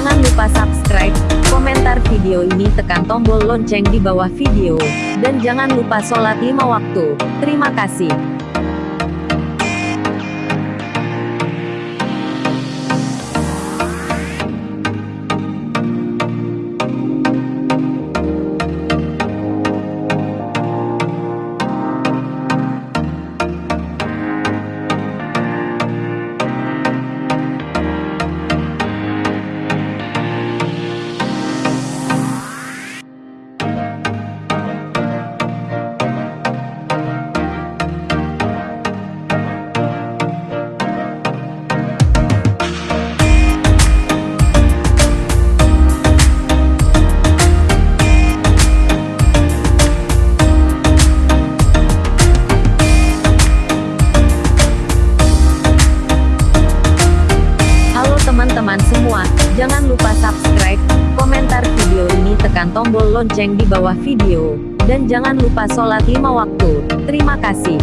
Jangan lupa subscribe, komentar video ini tekan tombol lonceng di bawah video, dan jangan lupa sholat lima waktu. Terima kasih. Jangan lupa subscribe, komentar video ini tekan tombol lonceng di bawah video, dan jangan lupa sholat lima waktu. Terima kasih.